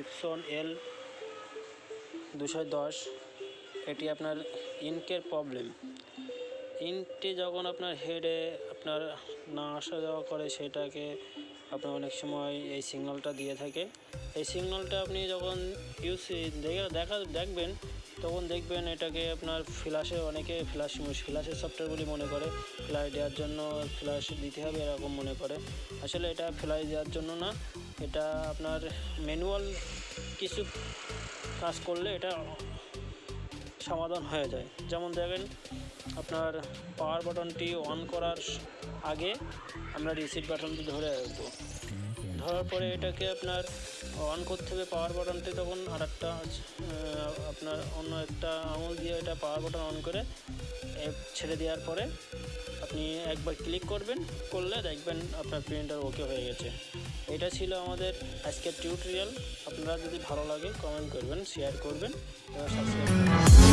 Epson এল দুশো দশ, এটি আপনার ইনকের প্রবলেম। ইনটি যখন আপনার হেডে আপনার না আসা যাওয়া করে, সেটাকে আপনার অনেক সময় এই সিগন্যালটা দিয়ে থাকে। এই সিগন্যালটা আপনি যখন ইউজ দেখে দেখা দেখবেন, তখন দেখবেন এটাকে আপনার ফ্ল্যাশে অনেকে ফ্ল্যাশ ফ্ল্যাশের সফটওয়্যার বলে মনে করে ফ্ল্যাশ দেওয়ার জন্য ফ্ল্যাশ দিতে হবে এরকম মনে করে। আসলে এটা ফ্ল্যাশ দেওয়ার জন্য না এটা আপনার ম্যানুয়াল কিছু কাজ করলে এটা সমাধান হয়ে যায়। যেমন দেখেন, আপনার পাওয়ার বাটনটি অন করার আগে আমরা রিসিট বাটনটি ধরে রাখব। ধরার পরে এটাকে আপনার অন করতে হবে পাওয়ার বাটনটি তখন আর একটা আপনার অন্য একটা আঙুল দিয়ে এটা পাওয়ার বাটন অন করে ছেড়ে দেওয়ার পরে আপনি একবার ক্লিক করবেন, করলে দেখবেন আপনার প্রিন্টার ওকে হয়ে গেছে। এটা ছিল আমাদের আজকের টিউটোরিয়াল আপনারা যদি ভালো লাগে কমেন্ট করবেন শেয়ার করবেন সাবস্ক্রাইব করবেন।